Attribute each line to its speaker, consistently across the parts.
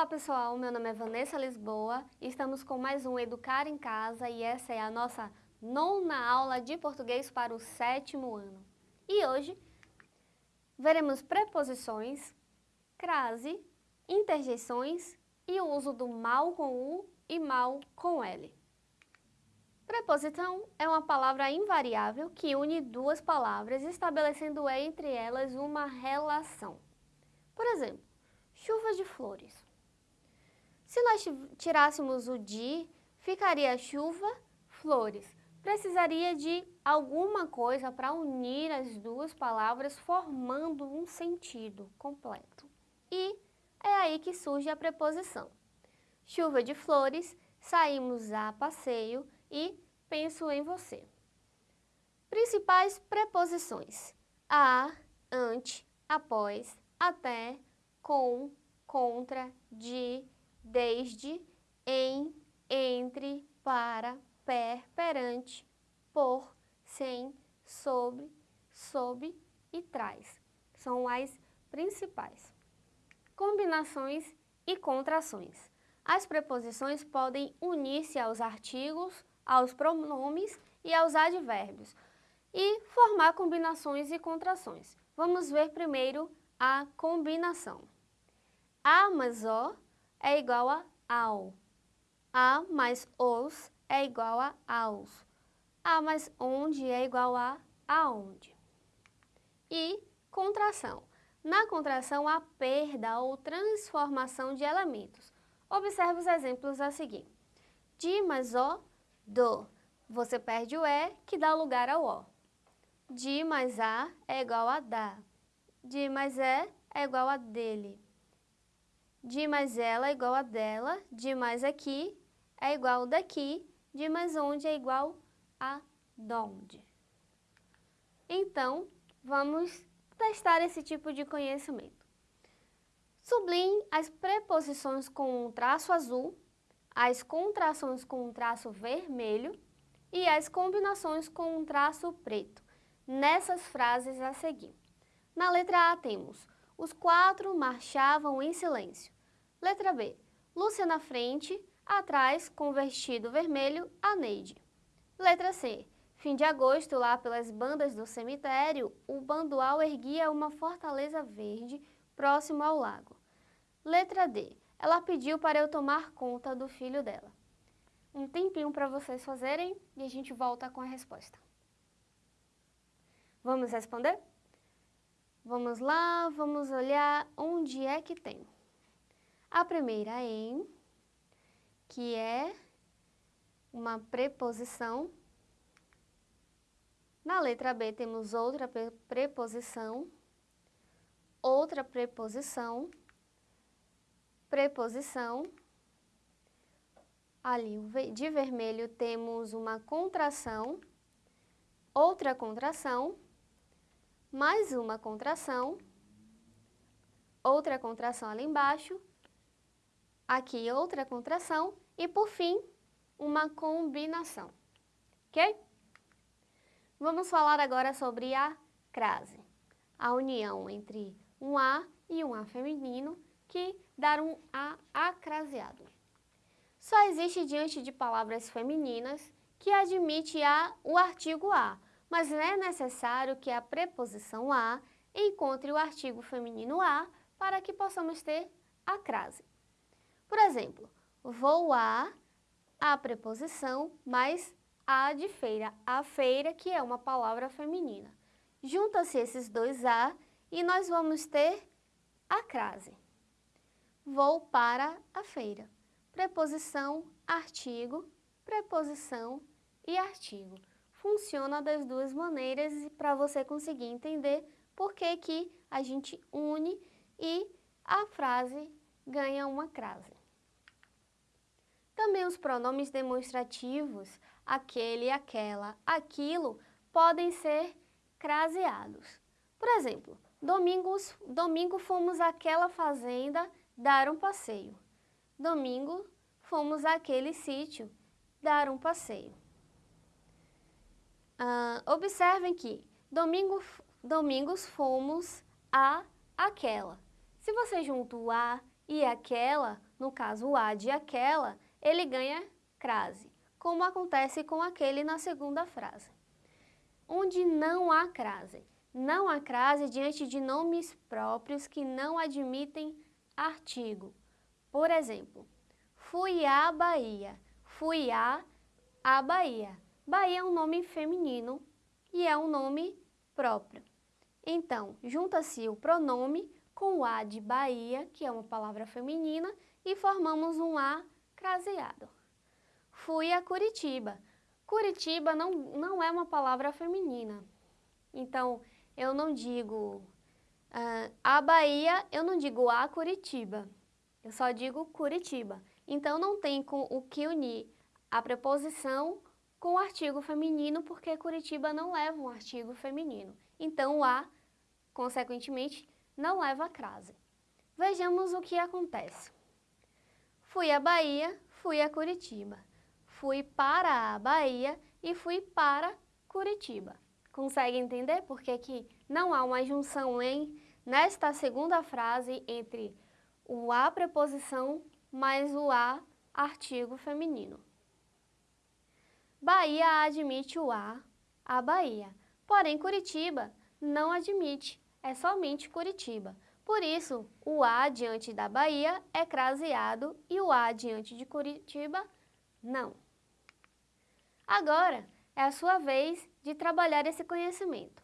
Speaker 1: Olá pessoal, meu nome é Vanessa Lisboa e estamos com mais um Educar em Casa e essa é a nossa nona aula de português para o sétimo ano. E hoje veremos preposições, crase, interjeições e o uso do mal com U e mal com L. Preposição é uma palavra invariável que une duas palavras, estabelecendo entre elas uma relação. Por exemplo, chuva de flores. Se nós tirássemos o de, ficaria chuva, flores. Precisaria de alguma coisa para unir as duas palavras formando um sentido completo. E é aí que surge a preposição. Chuva de flores, saímos a passeio e penso em você. Principais preposições. A, ante, após, até, com, contra, de, desde, em, entre, para, per, perante, por, sem, sobre, sob e traz. São as principais. Combinações e contrações. As preposições podem unir-se aos artigos, aos pronomes e aos advérbios e formar combinações e contrações. Vamos ver primeiro a combinação. A mais O é igual a ao. A mais os é igual a aos. A mais onde é igual a aonde. E contração. Na contração, há perda ou transformação de elementos. Observe os exemplos a seguir. De mais O, do. Você perde o E, que dá lugar ao O. De mais A é igual a da. De mais E é igual a dele. De mais ela é igual a dela, de mais aqui é igual daqui, de mais onde é igual a donde. Então, vamos testar esse tipo de conhecimento. Sublinhe as preposições com um traço azul, as contrações com um traço vermelho e as combinações com um traço preto, nessas frases a seguir. Na letra A temos os quatro marchavam em silêncio. Letra B. Lúcia na frente, atrás, com vestido vermelho, a Neide. Letra C. Fim de agosto, lá pelas bandas do cemitério, o bandual erguia uma fortaleza verde próximo ao lago. Letra D. Ela pediu para eu tomar conta do filho dela. Um tempinho para vocês fazerem e a gente volta com a resposta. Vamos responder? Vamos lá, vamos olhar onde é que tem. A primeira em, que é uma preposição. Na letra B temos outra preposição, outra preposição, preposição. Ali de vermelho temos uma contração, outra contração, mais uma contração, outra contração ali embaixo, aqui outra contração e, por fim, uma combinação, ok? Vamos falar agora sobre a crase, a união entre um A e um A feminino que dá um A acraseado. Só existe diante de palavras femininas que admite a, o artigo A, mas é necessário que a preposição a encontre o artigo feminino a para que possamos ter a crase. Por exemplo, vou a, a preposição, mais a de feira, a feira que é uma palavra feminina. Junta-se esses dois a e nós vamos ter a crase. Vou para a feira. Preposição, artigo, preposição e artigo funciona das duas maneiras para você conseguir entender por que, que a gente une e a frase ganha uma crase. Também os pronomes demonstrativos, aquele, aquela, aquilo, podem ser craseados. Por exemplo, domingos, domingo fomos àquela fazenda dar um passeio. Domingo fomos àquele sítio dar um passeio. Uh, observem que domingo, domingos fomos a aquela. Se você junta o a e aquela, no caso o a de aquela, ele ganha crase, como acontece com aquele na segunda frase. Onde não há crase. Não há crase diante de nomes próprios que não admitem artigo. Por exemplo, fui à Bahia, fui a a Bahia. Bahia é um nome feminino e é um nome próprio. Então, junta-se o pronome com o a de Bahia, que é uma palavra feminina, e formamos um a craseado. Fui a Curitiba. Curitiba não, não é uma palavra feminina. Então, eu não digo uh, a Bahia, eu não digo a Curitiba. Eu só digo Curitiba. Então, não tem com o que unir a preposição com o artigo feminino, porque Curitiba não leva um artigo feminino. Então, o a, consequentemente, não leva a crase. Vejamos o que acontece. Fui à Bahia, fui a Curitiba. Fui para a Bahia e fui para Curitiba. Consegue entender por que, que não há uma junção em nesta segunda frase entre o a preposição mais o a artigo feminino. Bahia admite o a, a Bahia. Porém, Curitiba não admite, é somente Curitiba. Por isso, o A diante da Bahia é craseado e o A diante de Curitiba, não. Agora, é a sua vez de trabalhar esse conhecimento.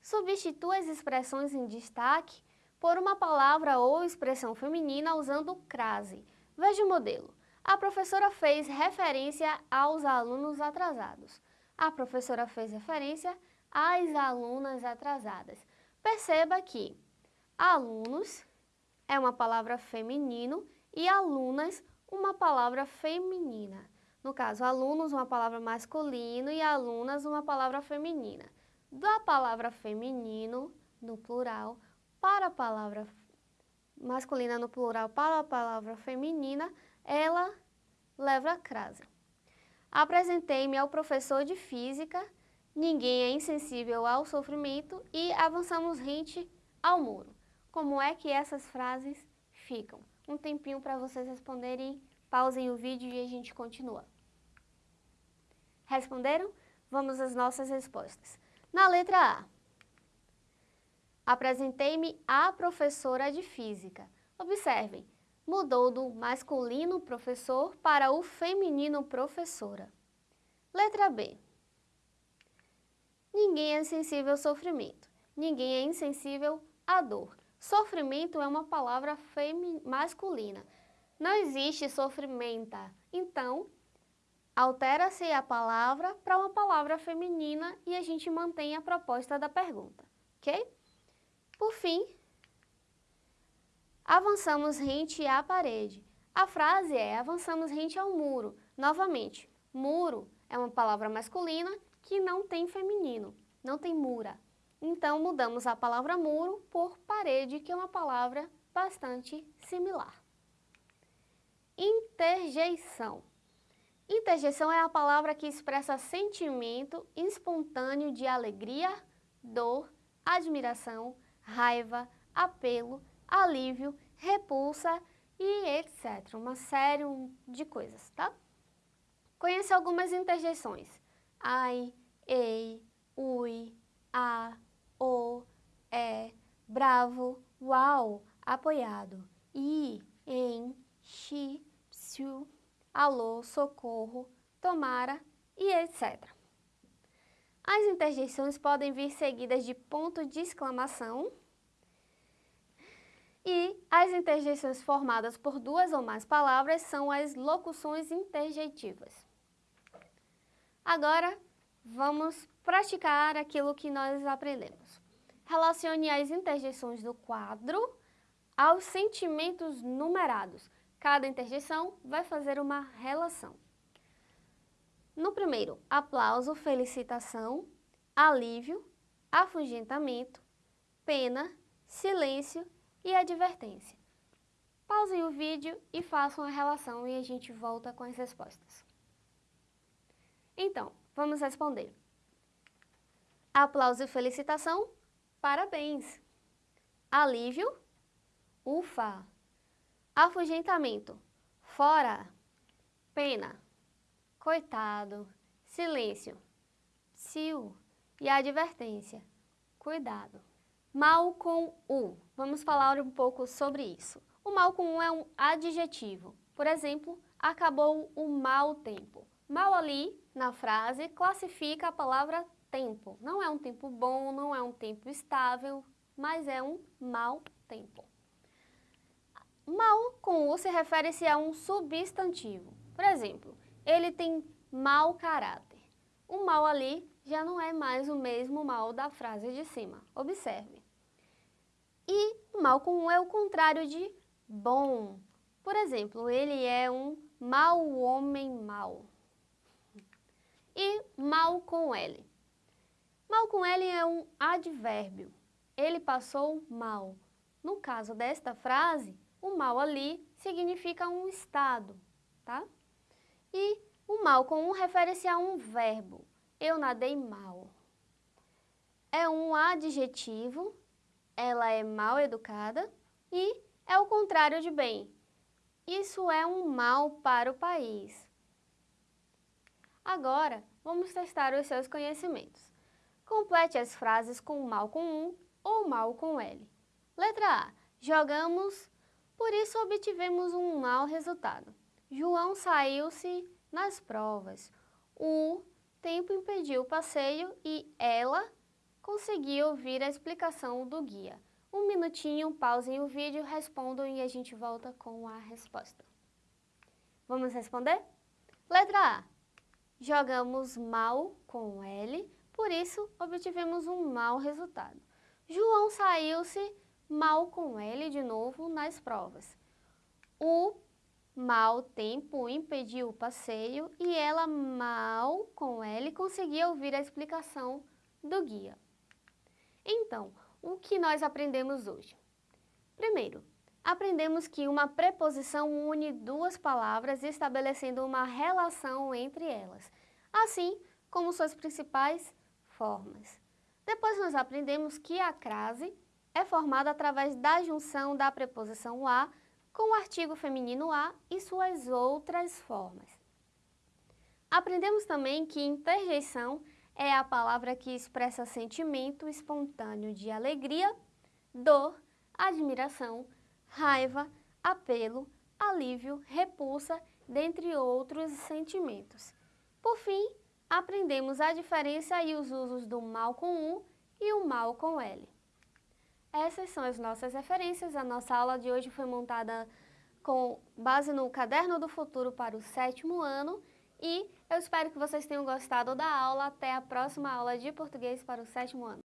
Speaker 1: Substitua as expressões em destaque por uma palavra ou expressão feminina usando crase. Veja o modelo. A professora fez referência aos alunos atrasados. A professora fez referência às alunas atrasadas. Perceba que alunos é uma palavra feminino e alunas uma palavra feminina. No caso, alunos uma palavra masculino e alunas uma palavra feminina. Da palavra feminino, no plural, para a palavra masculina no plural para a palavra feminina, ela leva a crase. Apresentei-me ao professor de física, ninguém é insensível ao sofrimento e avançamos rente ao muro. Como é que essas frases ficam? Um tempinho para vocês responderem, pausem o vídeo e a gente continua. Responderam? Vamos às nossas respostas. Na letra A, apresentei-me à professora de física. Observem, mudou do masculino professor para o feminino professora. Letra B. Ninguém é sensível ao sofrimento. Ninguém é insensível à dor. Sofrimento é uma palavra masculina. Não existe sofrimenta. Então, altera-se a palavra para uma palavra feminina e a gente mantém a proposta da pergunta, ok? Por fim, Avançamos rente à parede. A frase é avançamos rente ao muro. Novamente, muro é uma palavra masculina que não tem feminino, não tem mura. Então, mudamos a palavra muro por parede, que é uma palavra bastante similar. Interjeição. Interjeição é a palavra que expressa sentimento espontâneo de alegria, dor, admiração, raiva, apelo, alívio, repulsa e etc. Uma série de coisas, tá? Conheça algumas interjeições. Ai, ei, ui, a, o, é, bravo, uau, apoiado, i, em, xi, psiu, alô, socorro, tomara e etc. As interjeições podem vir seguidas de ponto de exclamação, e as interjeições formadas por duas ou mais palavras são as locuções interjeitivas. Agora, vamos praticar aquilo que nós aprendemos. Relacione as interjeições do quadro aos sentimentos numerados. Cada interjeição vai fazer uma relação. No primeiro, aplauso, felicitação, alívio, afugentamento, pena, silêncio e advertência. Pausem o vídeo e façam a relação e a gente volta com as respostas. Então, vamos responder. Aplauso e felicitação, parabéns. Alívio, ufa. Afugentamento, Fora, pena, coitado, silêncio, psiu e advertência, cuidado. Mal com U. Vamos falar um pouco sobre isso. O mal com U é um adjetivo. Por exemplo, acabou o mau tempo. Mal ali, na frase, classifica a palavra tempo. Não é um tempo bom, não é um tempo estável, mas é um mau tempo. Mal com U se refere-se a um substantivo. Por exemplo, ele tem mau caráter. O mal ali já não é mais o mesmo mal da frase de cima. Observe. E mal com U é o contrário de bom. Por exemplo, ele é um mau homem mau. E mal com L. Mal com L é um advérbio. Ele passou mal. No caso desta frase, o mal ali significa um estado, tá? E o mal com um refere-se a um verbo. Eu nadei mal. É um adjetivo, ela é mal educada e é o contrário de bem. Isso é um mal para o país. Agora, vamos testar os seus conhecimentos. Complete as frases com mal com um ou mal com L. Letra A. Jogamos, por isso obtivemos um mau resultado. João saiu-se nas provas. O tempo impediu o passeio e ela conseguiu ouvir a explicação do guia. Um minutinho, pausem o vídeo, respondam e a gente volta com a resposta. Vamos responder? Letra A. Jogamos mal com L, por isso obtivemos um mau resultado. João saiu-se mal com L de novo nas provas. O mau tempo impediu o passeio e ela mal com L conseguia ouvir a explicação do guia. Então, o que nós aprendemos hoje? Primeiro, aprendemos que uma preposição une duas palavras estabelecendo uma relação entre elas, assim como suas principais formas. Depois nós aprendemos que a crase é formada através da junção da preposição a com o artigo feminino a e suas outras formas. Aprendemos também que interjeição é a palavra que expressa sentimento espontâneo de alegria, dor, admiração, raiva, apelo, alívio, repulsa, dentre outros sentimentos. Por fim, aprendemos a diferença e os usos do mal com U e o mal com L. Essas são as nossas referências. A nossa aula de hoje foi montada com base no Caderno do Futuro para o sétimo ano e eu espero que vocês tenham gostado da aula. Até a próxima aula de português para o sétimo ano.